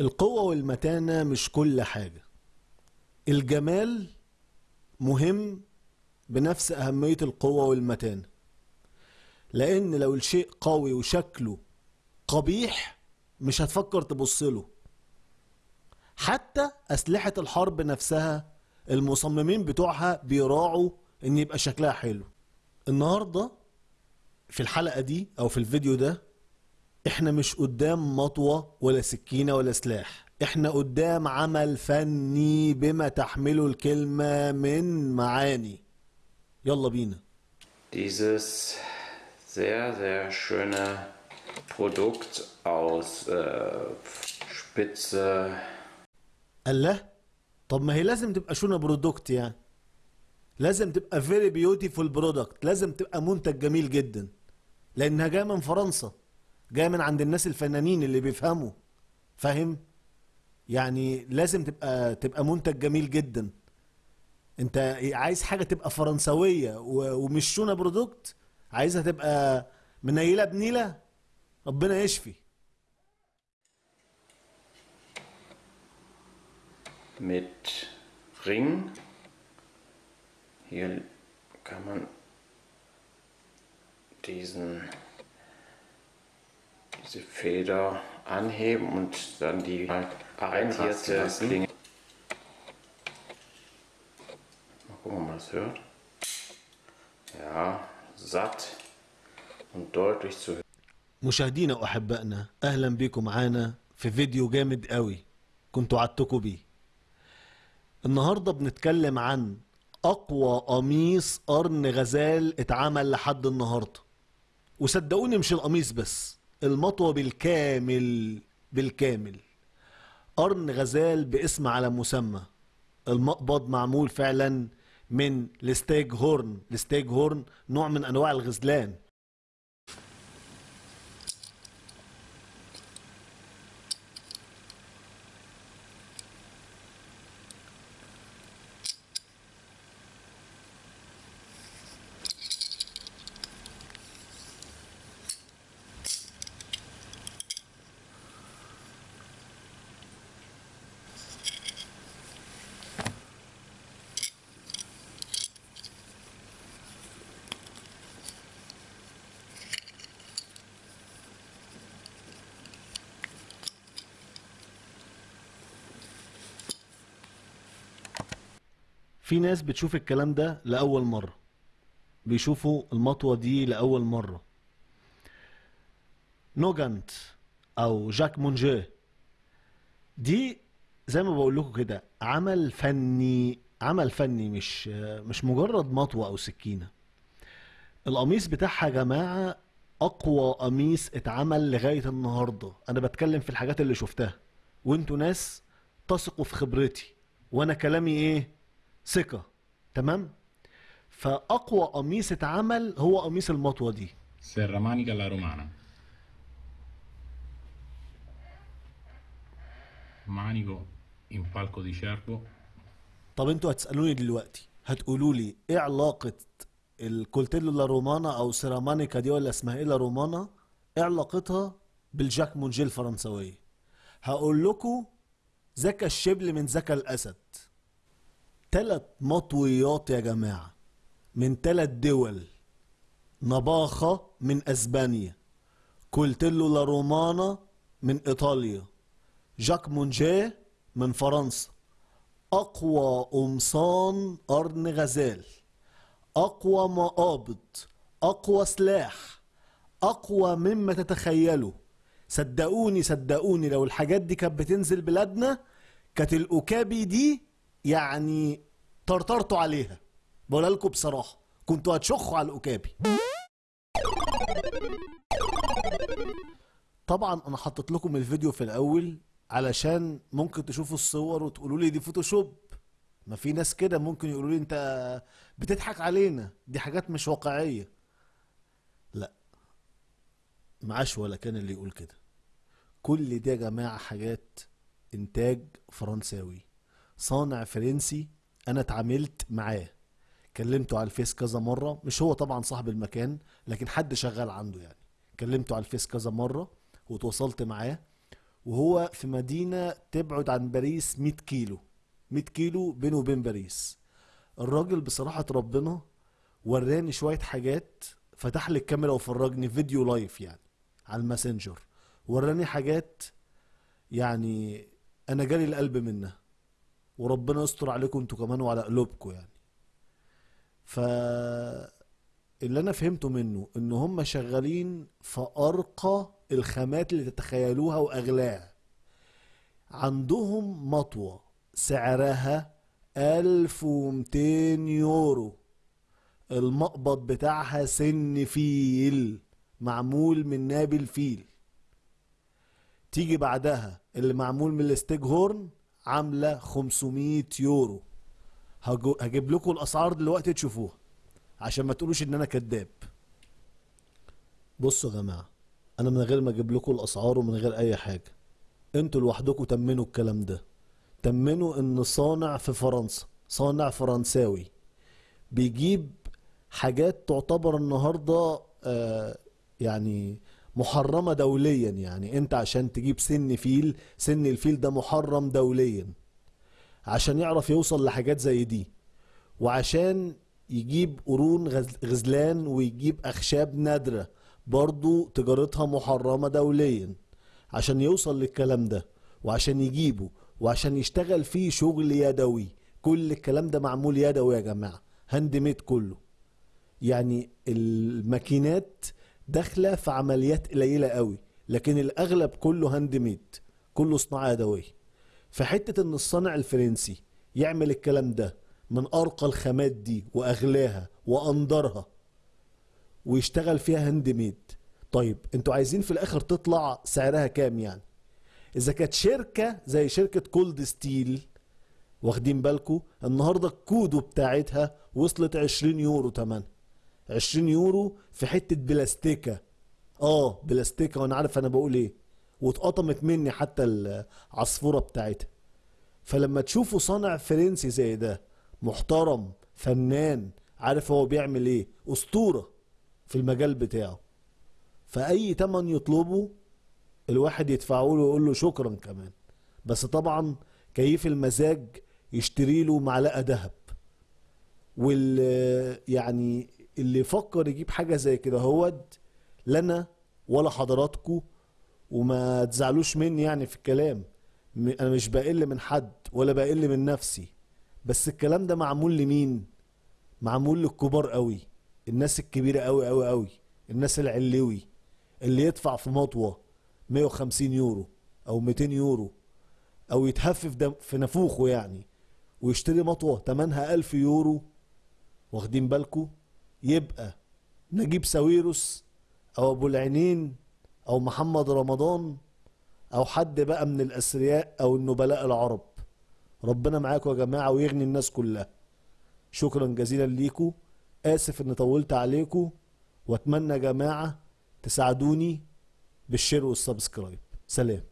القوة والمتانة مش كل حاجة. الجمال مهم بنفس أهمية القوة والمتانة. لأن لو الشيء قوي وشكله قبيح مش هتفكر تبصله حتى أسلحة الحرب نفسها المصممين بتوعها بيراعوا إن يبقى شكلها حلو. النهاردة في الحلقة دي أو في الفيديو ده إحنا مش قدام مطوة ولا سكينة ولا سلاح. إحنا قدام عمل فني بما تحمله الكلمة من معاني. يلا بينا. Dieses sehr, sehr schöne Produkt aus äh, Spitze. الله؟ طب ما هي لازم تبقى schöne Produkt يعني؟ لازم تبقى very beautiful product لازم تبقى منتج جميل جدا. لأنها جاية من فرنسا. جاية من عند الناس الفنانين اللي بيفهموا فاهم يعني لازم تبقى تبقى منتج جميل جدا انت عايز حاجة تبقى فرنسوية ومش شونه برودكت عايزها تبقى منيلة بنيلة ربنا يشفي mit Ring. Hier kann man diesen, diese Feder anheben und dann die arretierte Klinge. Mal gucken, ob man das hört. Ja, satt und deutlich zu hören. مشاهدينا وأحبائنا أهلا بيكم معانا في فيديو جامد قوي كنت وعدتكم بيه النهارده بنتكلم عن أقوى قميص قرن غزال اتعمل لحد النهارده وصدقوني مش القميص بس المطوة بالكامل بالكامل. قرن غزال باسم على مسمى. المقبض معمول فعلا من ال stag horn. ال stag horn نوع من أنواع الغزلان. في ناس بتشوف الكلام ده لأول مرة. بيشوفوا المطوة دي لأول مرة. نوجانت أو جاك مونجيه دي زي ما بقول لكم كده عمل فني عمل فني مش مش مجرد مطوة أو سكينة. القميص بتاعها يا جماعة أقوى قميص اتعمل لغاية النهاردة. أنا بتكلم في الحاجات اللي شفتها. وأنتوا ناس تثقوا في خبرتي. وأنا كلامي إيه؟ ثقة. تمام؟ فأقوى قميص اتعمل هو قميص المطوة دي. Serramanica alla romana. Manico in palco di cervo. طب أنتوا هتسألوني دلوقتي هتقولوا لي إيه علاقة الكولتيلو لا رومانا أو سيرامانيكا دي ولا اسمها إيه لا رومانا؟ إيه علاقتها بالجاك مونجي الفرنسوية هقول لكم ذاك الشبل من ذاك الأسد. تلات مطويات يا جماعة من تلات دول. navaja من أسبانيا coltello alla romana من إيطاليا جاك مونجيه من فرنسا. أقوى قمصان قرن غزال أقوى مقابض أقوى سلاح أقوى مما تتخيلوا صدقوني صدقوني لو الحاجات دي كانت بتنزل بلادنا كانت الأكابي دي يعني طرطرتوا عليها. بقولها لكم بصراحة كنتوا هتشخوا على الأكابي. طبعا أنا حطيت لكم الفيديو في الأول علشان ممكن تشوفوا الصور وتقولوا لي دي فوتوشوب. ما في ناس كده ممكن يقولوا لي أنت بتضحك علينا دي حاجات مش واقعية. لا معاش ولا كان اللي يقول كده. كل دي يا جماعة حاجات إنتاج فرنساوي. صانع فرنسي أنا اتعاملت معاه. كلمته على الفيس كذا مرة. مش هو طبعا صاحب المكان لكن حد شغال عنده يعني. كلمته على الفيس كذا مرة وتواصلت معاه. وهو في مدينة تبعد عن باريس 100 كيلو. 100 كيلو بينه وبين باريس. الراجل بصراحة ربنا وراني شوية حاجات فتح لي الكاميرا وفرجني فيديو live يعني على ال Messenger. وراني حاجات يعني أنا جالي القلب منها. وربنا يستر عليكم أنتوا كمان وعلى قلوبكم يعني. ف اللي أنا فهمته منه إن هم شغالين في أرقى الخامات اللي تتخيلوها وأغلاها. عندهم مطوة سعرها 1200 يورو. المقبض بتاعها سن فيل معمول من ناب الفيل. تيجي بعدها اللي معمول من ال stag horn عاملة 500 يورو. هجيب لكم الأسعار دلوقتي تشوفوها عشان ما تقولوش إن أنا كذاب بصوا يا جماعة أنا من غير ما أجيب لكم الأسعار ومن غير أي حاجة. أنتوا لوحدكم تمنوا الكلام ده. تمنوا إن صانع في فرنسا صانع فرنساوي بيجيب حاجات تعتبر النهارده آه يعني محرمة دوليا يعني. أنت عشان تجيب سن فيل سن الفيل ده محرم دوليا. عشان يعرف يوصل لحاجات زي دي. وعشان يجيب قرون غز- غزلان ويجيب أخشاب نادرة برضو تجارتها محرمة دوليا. عشان يوصل للكلام ده وعشان يجيبه وعشان يشتغل فيه شغل يدوي. كل الكلام ده معمول يدوي يا جماعة. hand made كله. يعني الماكينات داخلة في عمليات قليلة قوي لكن الأغلب كله هاند ميد كله صناعة يدوية. فحتة إن الصانع الفرنسي يعمل الكلام ده من أرقى الخامات دي وأغلاها واندرها ويشتغل فيها hand made طيب أنتوا عايزين في الآخر تطلع سعرها كام يعني؟ إذا كانت شركة زي شركة Cold Steel واخدين بالكو النهاردة ال Kudu بتاعتها وصلت 20 يورو تمنها. 20 يورو في حتة بلاستيكة. آه بلاستيكة وأنا عارف أنا بقول إيه. واتقطمت مني حتى العصفورة بتاعتها. فلما تشوفوا صانع فرنسي زي ده محترم فنان عارف هو بيعمل إيه أسطورة في المجال بتاعه. فأي تمن يطلبه الواحد يدفعه له ويقول له شكرا كمان. بس طبعا كيف المزاج يشتري له معلقة ذهب. وال يعني اللي يفكر يجيب حاجة زي كده هود لنا ولا حضراتكم وما تزعلوش مني يعني في الكلام. أنا مش بقل من حد ولا بقل من نفسي. بس الكلام ده معمول لمين؟ معمول للكبار قوي الناس الكبيرة قوي قوي قوي الناس العلوي اللي يدفع في مطوة 150 يورو أو 200 يورو أو يتهفف دم في نافوخه يعني ويشتري مطوة تمنها 1000 يورو واخدين بالكو؟ يبقى نجيب ساويرس أو أبو العينين أو محمد رمضان أو حد بقى من الأثرياء أو النبلاء العرب. ربنا معاكم يا جماعة ويغني الناس كلها. شكرا جزيلا ليكم آسف ان طولت عليكم وأتمنى يا جماعة تساعدوني بال share وال subscribe. سلام.